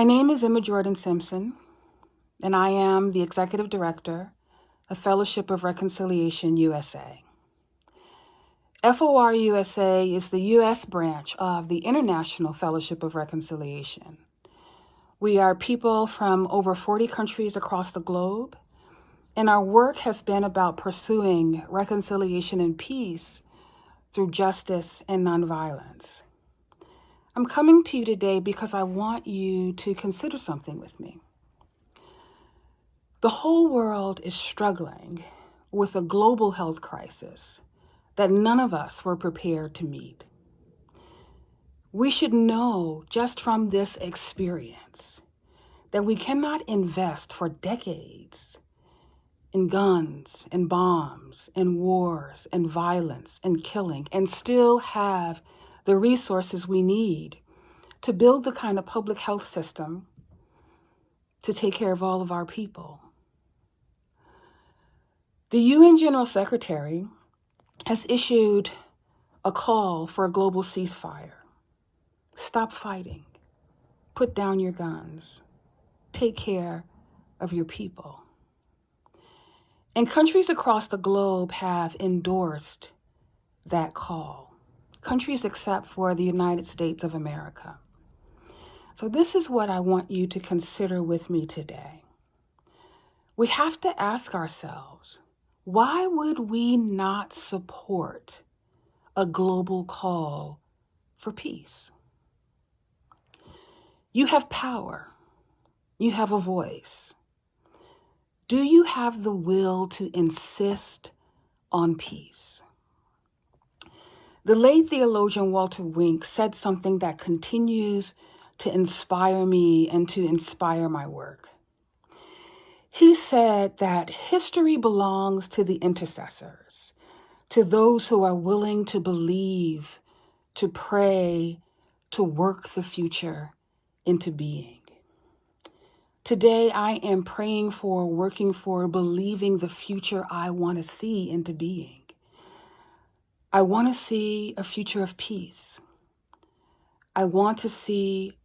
My name is Emma Jordan Simpson, and I am the Executive Director of Fellowship of Reconciliation USA. FOR USA is the U.S. branch of the International Fellowship of Reconciliation. We are people from over 40 countries across the globe, and our work has been about pursuing reconciliation and peace through justice and nonviolence. I'm coming to you today because I want you to consider something with me. The whole world is struggling with a global health crisis that none of us were prepared to meet. We should know just from this experience that we cannot invest for decades in guns and bombs and wars and violence and killing and still have the resources we need to build the kind of public health system to take care of all of our people. The UN General Secretary has issued a call for a global ceasefire. Stop fighting. Put down your guns. Take care of your people. And countries across the globe have endorsed that call. Countries except for the United States of America. So, this is what I want you to consider with me today. We have to ask ourselves why would we not support a global call for peace? You have power, you have a voice. Do you have the will to insist on peace? The late theologian Walter Wink said something that continues to inspire me and to inspire my work. He said that history belongs to the intercessors, to those who are willing to believe, to pray, to work the future into being. Today, I am praying for, working for, believing the future I want to see into being. I want to see a future of peace. I want to see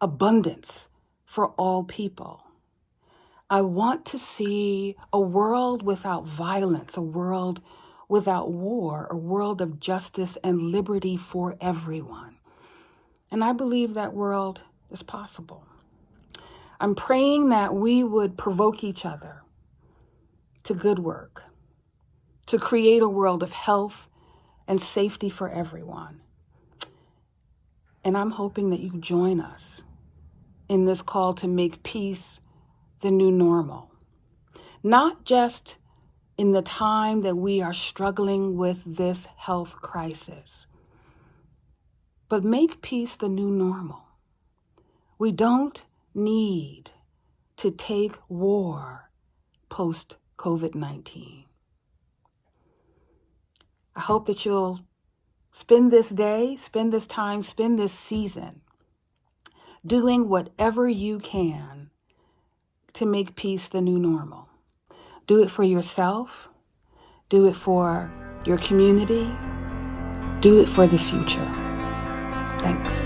abundance for all people. I want to see a world without violence, a world without war, a world of justice and liberty for everyone. And I believe that world is possible. I'm praying that we would provoke each other to good work, to create a world of health and safety for everyone. And I'm hoping that you join us in this call to make peace the new normal. Not just in the time that we are struggling with this health crisis, but make peace the new normal. We don't need to take war post COVID 19. I hope that you'll spend this day, spend this time, spend this season doing whatever you can to make peace the new normal. Do it for yourself, do it for your community, do it for the future. Thanks.